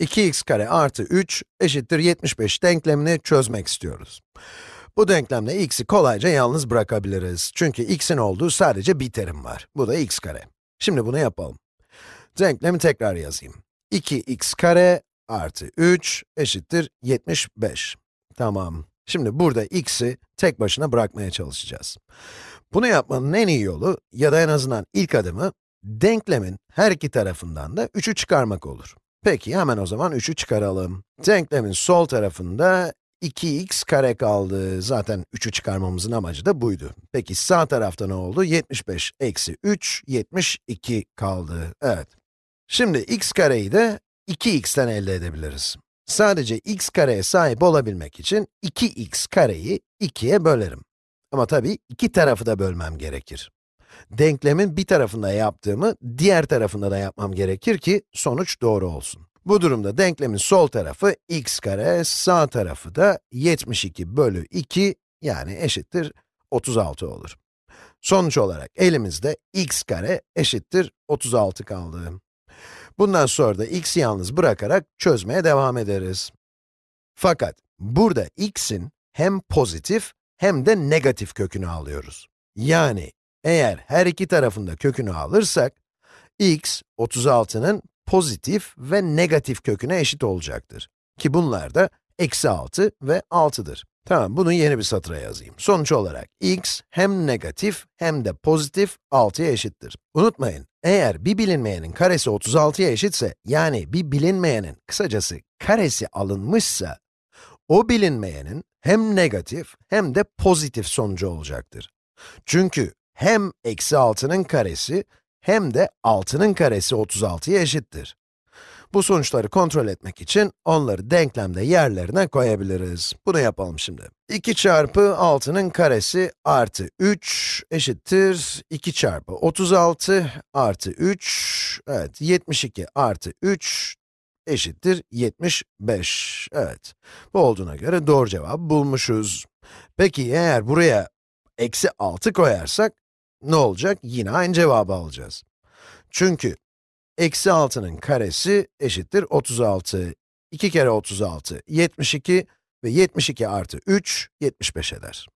2x kare artı 3 eşittir 75 denklemini çözmek istiyoruz. Bu denklemle x'i kolayca yalnız bırakabiliriz. Çünkü x'in olduğu sadece bir terim var. Bu da x kare. Şimdi bunu yapalım. Denklemi tekrar yazayım. 2x kare artı 3 eşittir 75. Tamam. Şimdi burada x'i tek başına bırakmaya çalışacağız. Bunu yapmanın en iyi yolu, ya da en azından ilk adımı, denklemin her iki tarafından da 3'ü çıkarmak olur. Peki, hemen o zaman 3'ü çıkaralım. Denklemin sol tarafında 2x kare kaldı. Zaten 3'ü çıkarmamızın amacı da buydu. Peki sağ tarafta ne oldu? 75 eksi 3, 72 kaldı. Evet. Şimdi x kareyi de 2x'ten elde edebiliriz. Sadece x kareye sahip olabilmek için 2x kareyi 2'ye bölerim. Ama tabii iki tarafı da bölmem gerekir. Denklemin bir tarafında yaptığımı diğer tarafında da yapmam gerekir ki sonuç doğru olsun. Bu durumda denklemin sol tarafı x kare, sağ tarafı da 72 bölü 2 yani eşittir 36 olur. Sonuç olarak elimizde x kare eşittir 36 kaldı. Bundan sonra da x'i yalnız bırakarak çözmeye devam ederiz. Fakat burada x'in hem pozitif hem de negatif kökünü alıyoruz. Yani eğer her iki tarafında kökünü alırsak, x 36'nın pozitif ve negatif köküne eşit olacaktır. Ki bunlar da eksi 6 ve 6'dır. Tamam, bunu yeni bir satıra yazayım. Sonuç olarak x hem negatif hem de pozitif 6'ya eşittir. Unutmayın, eğer bir bilinmeyenin karesi 36'ya eşitse, yani bir bilinmeyenin kısacası karesi alınmışsa, o bilinmeyenin hem negatif hem de pozitif sonucu olacaktır. Çünkü hem eksi 6'nın karesi hem de 6'nın karesi 36'ya eşittir. Bu sonuçları kontrol etmek için onları denklemde yerlerine koyabiliriz. Bunu yapalım şimdi. 2 çarpı 6'nın karesi artı 3 eşittir 2 çarpı 36 artı 3, evet 72 artı 3 eşittir 75. Evet, bu olduğuna göre doğru cevabı bulmuşuz. Peki eğer buraya eksi 6 koyarsak, ne olacak? Yine aynı cevabı alacağız. Çünkü eksi 6'nın karesi eşittir 36. 2 kere 36, 72 ve 72 artı 3, 75 eder.